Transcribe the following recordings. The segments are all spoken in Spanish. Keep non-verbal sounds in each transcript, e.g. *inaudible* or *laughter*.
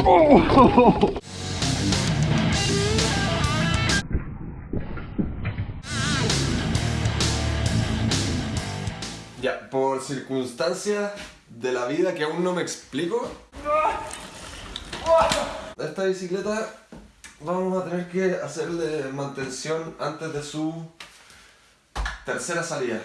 *laughs* Ya, por circunstancias de la vida que aún no me explico, esta bicicleta vamos a tener que hacerle mantención antes de su tercera salida.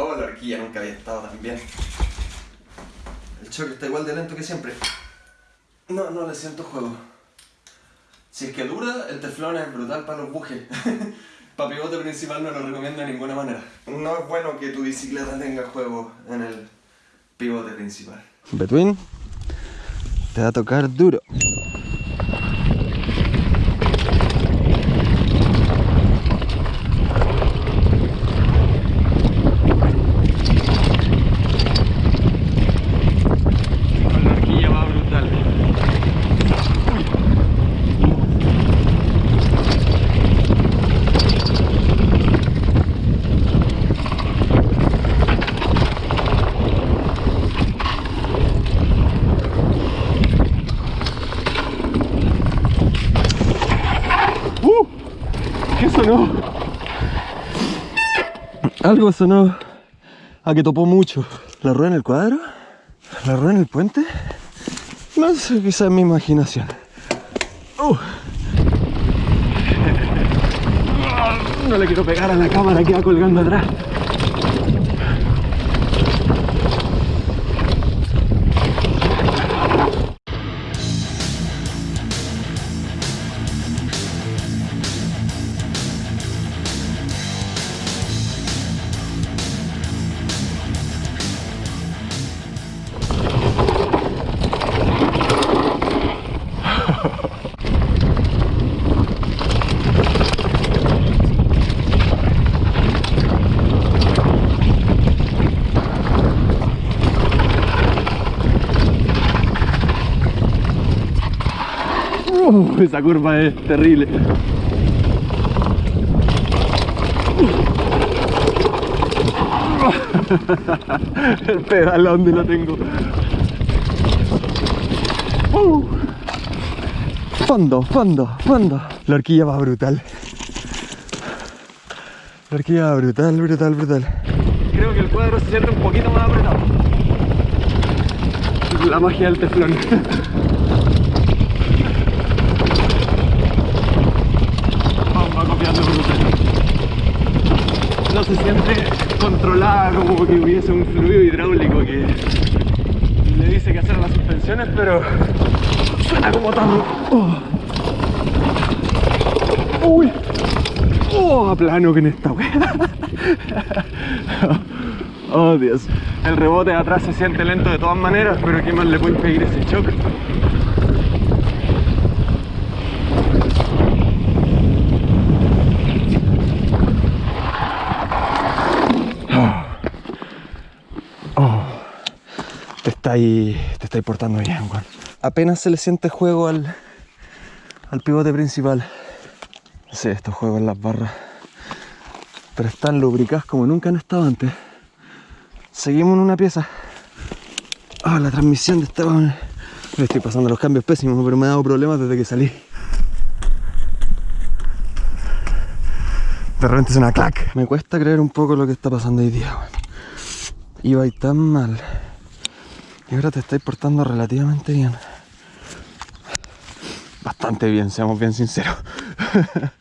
Oh, la horquilla nunca había estado tan bien. El choque está igual de lento que siempre. No, no le siento juego. Si es que dura, el teflón es brutal para los bujes. *laughs* para pivote principal no lo recomiendo de ninguna manera. No es bueno que tu bicicleta tenga juego en el pivote principal. Between, te va a tocar duro. La horquilla va brutal. ¡Uh! ¿Qué sonó? Algo sonó a que topó mucho. ¿La rueda en el cuadro? ¿La rueda en el puente? No sé, quizá es mi imaginación. Uh. *laughs* No le quiero pegar a la cámara que va colgando atrás. Uh, esa curva es terrible. El pedalón de lo tengo. Uh. Fondo, fondo, fondo. La horquilla va brutal. La horquilla va brutal, brutal, brutal. Creo que el cuadro se siente un poquito más apretado. La magia del teflón. Vamos, va copiando brutal. No se siente controlada como que hubiese un fluido hidráulico que le dice que hacer las suspensiones, pero suena como tarro. Oh. Uy. Oh, plano que en esta wea. *laughs* Oh Dios. El rebote de atrás se siente lento de todas maneras, pero ¿qué más le puede impedir ese choque? Oh. Te estáis, te estáis portando bien, Juan. Apenas se le siente juego al, al pivote principal. Sí, estos juegos en las barras. Pero están lubricadas como nunca han estado antes. Seguimos en una pieza. Ah, la transmisión de esta. Me estoy pasando los cambios pésimos, pero me ha dado problemas desde que salí. De repente suena clac. Me cuesta creer un poco lo que está pasando hoy día. Iba y tan mal. Y ahora te estáis portando relativamente bien. Bastante bien, seamos bien sinceros. *laughs*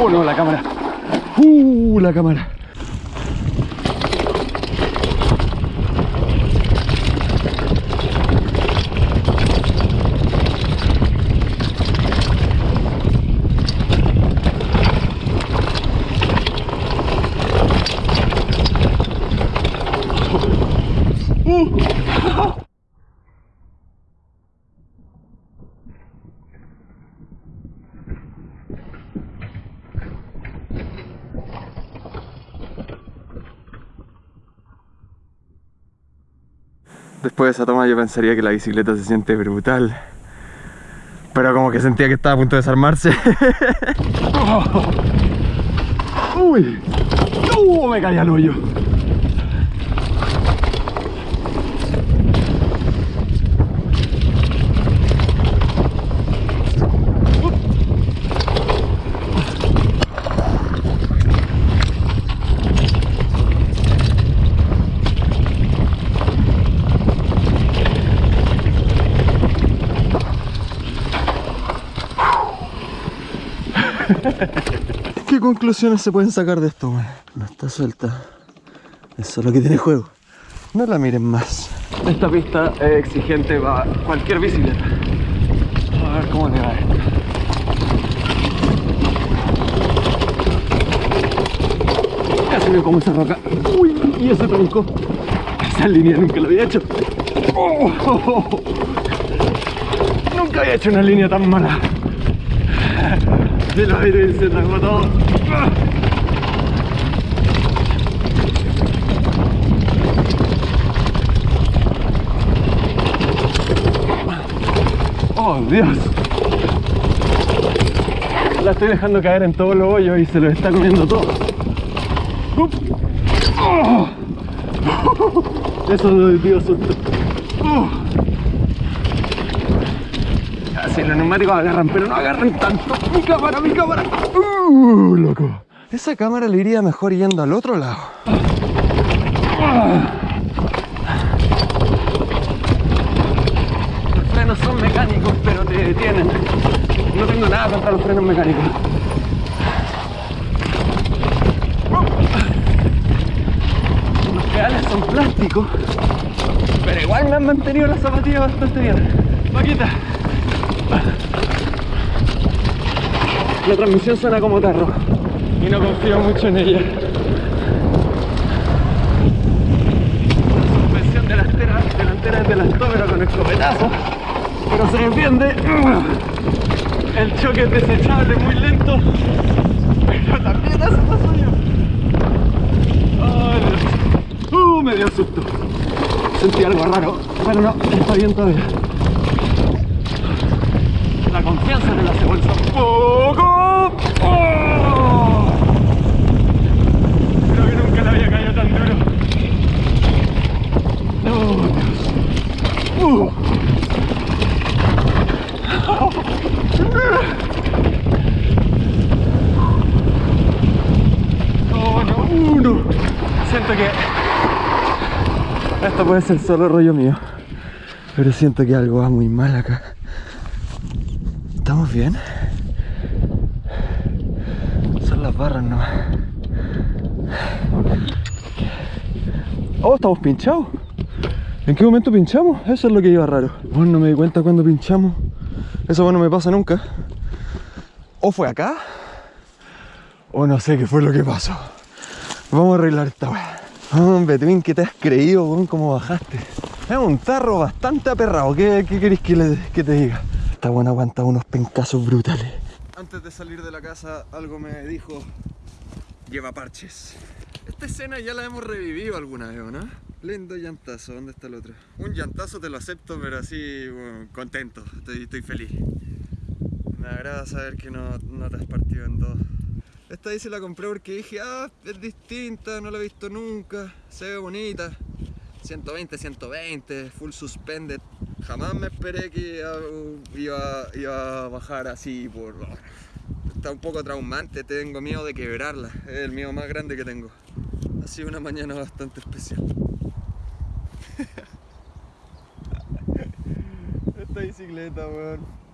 Uh, no, la cámara. Uh, la cámara. Después de esa toma yo pensaría que la bicicleta se siente brutal. Pero como que sentía que estaba a punto de desarmarse. *laughs* Uy. Uh, me caí al hoyo. ¿Qué conclusiones se pueden sacar de esto, güey? No está suelta. Eso es lo que tiene juego. No la miren más. Esta pista es exigente para cualquier bicicleta. A ver cómo le va esto. Casi me como esa roca. Uy, y ese tronco. Esa línea nunca lo había hecho. Oh, Nunca había hecho una línea tan mala. El aire se tragó todo. Oh, Dios. La estoy dejando caer en todos los hoyos y se lo está comiendo todo. Oh. *laughs* Eso me dio susto. Uh. Así los neumáticos agarran, pero no agarran tanto. Mi cámara, mi cámara. Uh, loco. Esa cámara le iría mejor yendo al otro lado. Los frenos son mecánicos, pero te detienen. No tengo nada contra los frenos mecánicos. Los pedales son plásticos, pero igual me han mantenido las zapatillas bastante bien. Paquita. La transmisión suena como tarro. y no confío mucho en ella. La suspensión delantera, delantera es del Astómero con escopetazo, pero se defiende. El choque es desechable, muy lento, pero también hace lo suyo. Dios. Uh, me dio susto. Sentí algo raro, pero no, está bien todavía. La confianza me la hace bolsa un poco. ¡Oh! Creo que nunca le había caído tan duro. ¡Oh, Dios! ¡Uh! ¡Oh, no! ¡Uno! Siento que puede ser solo rollo mío, pero siento que algo va muy mal acá. ¿Estamos bien? Son las barras nomás. Oh, estamos pinchados. ¿En qué momento pinchamos? Eso es lo que iba raro. Bueno, no me di cuenta cuando pinchamos. Eso bueno me pasa nunca. O fue acá, o no sé qué fue lo que pasó. Vamos a arreglar esta weá. Hombre, Twin, ¿qué te has creído, weón? ¿Cómo bajaste? Es un tarro bastante aperrado. ¿Qué, qué querés que, le- que te diga? Esta buena aguanta unos pencazos brutales. Antes de salir de la casa, algo me dijo: Lleva parches. Esta escena ya la hemos revivido alguna vez, ¿o ¿no? Lindo llantazo, ¿dónde está el otro? Un llantazo te lo acepto, pero así, bueno, contento, estoy, estoy feliz. Me agrada saber que no, no te has partido en dos. Esta se la compré porque dije, ah, es distinta, no la he visto nunca, se ve bonita. 120, 120, full suspended. Jamás me esperé que iba, iba, iba a bajar así por... Está un poco traumante, tengo miedo de quebrarla, es el miedo más grande que tengo. Ha sido una mañana bastante especial. *laughs* Esta bicicleta, weón.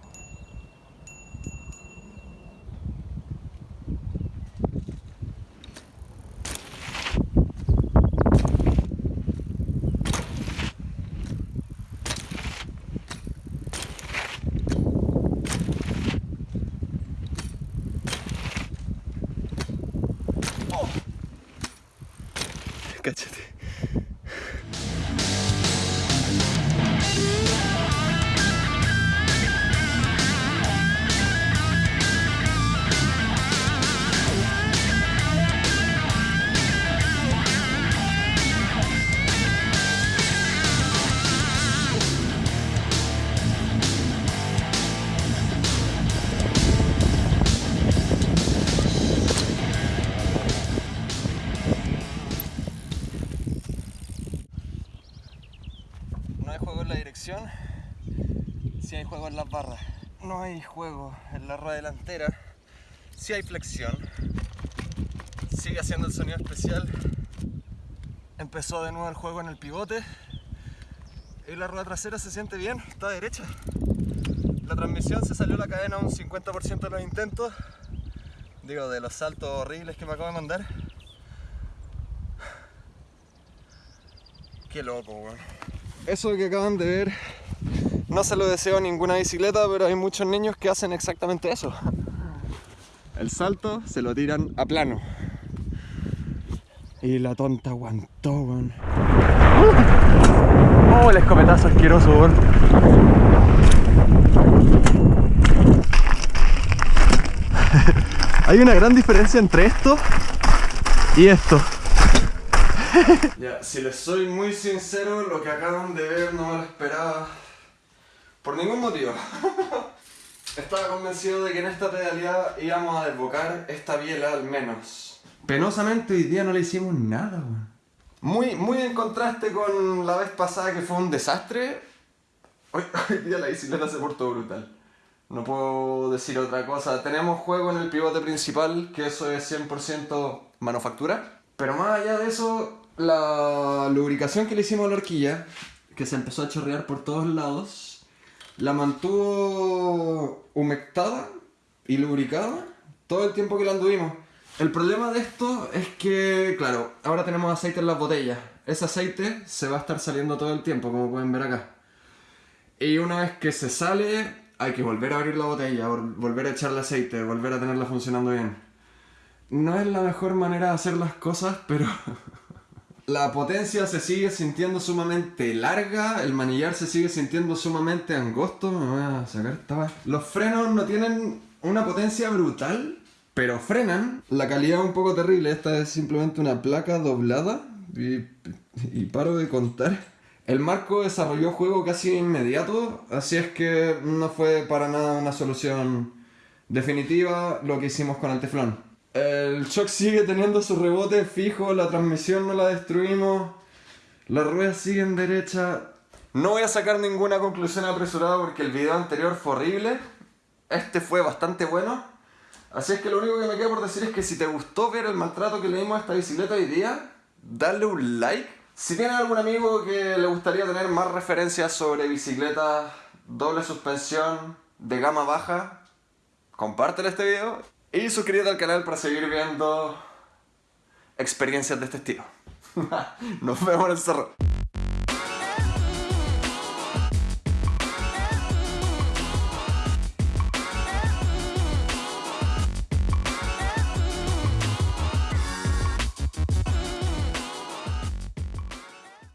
Juego en la rueda delantera, sí hay flexión. Sigue haciendo el sonido especial. Empezó de nuevo el juego en el pivote. Y la rueda trasera se siente bien, está derecha. La transmisión se salió la cadena un 50% de los intentos. Digo, de los saltos horribles que me acabo de mandar. Qué loco, weón. Eso que acaban de ver, no se lo deseo a ninguna bicicleta, pero hay muchos niños que hacen exactamente eso. El salto se lo tiran a plano. Y la tonta aguantó, weón. Oh, el escopetazo asqueroso, weón. *laughs* Hay una gran diferencia entre esto y esto. Ya, si les soy muy sincero, lo que acaban de ver no me lo esperaba. Por ningún motivo. *laughs* Estaba convencido de que en esta pedalidad íbamos a desbocar esta biela al menos. Penosamente hoy día no le hicimos nada, weón. Muy, muy en contraste con la vez pasada que fue un desastre. Hoy, *laughs* hoy día la bicicleta se portó brutal. No puedo decir otra cosa. Tenemos juego en el pivote principal, que eso es 100% manufactura. Pero más allá de eso, la lubricación que le hicimos a la horquilla, que se empezó a chorrear por todos lados, la mantuvo humectada y lubricada todo el tiempo que la anduvimos. El problema de esto es que, claro, ahora tenemos aceite en las botellas. Ese aceite se va a estar saliendo todo el tiempo, como pueden ver acá. Y una vez que se sale, hay que volver a abrir la botella, vol- volver a echarle aceite, volver a tenerla funcionando bien. No es la mejor manera de hacer las cosas, pero... *laughs* La potencia se sigue sintiendo sumamente larga, el manillar se sigue sintiendo sumamente angosto. Me voy a sacar esta Los frenos no tienen una potencia brutal, pero frenan. La calidad es un poco terrible, esta es simplemente una placa doblada. Y, y paro de contar. El marco desarrolló juego casi inmediato, así es que no fue para nada una solución definitiva lo que hicimos con el teflón. El shock sigue teniendo su rebote fijo, la transmisión no la destruimos, las ruedas siguen derecha. No voy a sacar ninguna conclusión apresurada porque el video anterior fue horrible. Este fue bastante bueno. Así es que lo único que me queda por decir es que si te gustó ver el maltrato que le dimos a esta bicicleta hoy día, dale un like. Si tienes algún amigo que le gustaría tener más referencias sobre bicicletas doble suspensión de gama baja, compártele este video y suscríbete al canal para seguir viendo experiencias de este estilo. *laughs* Nos vemos en el cerro.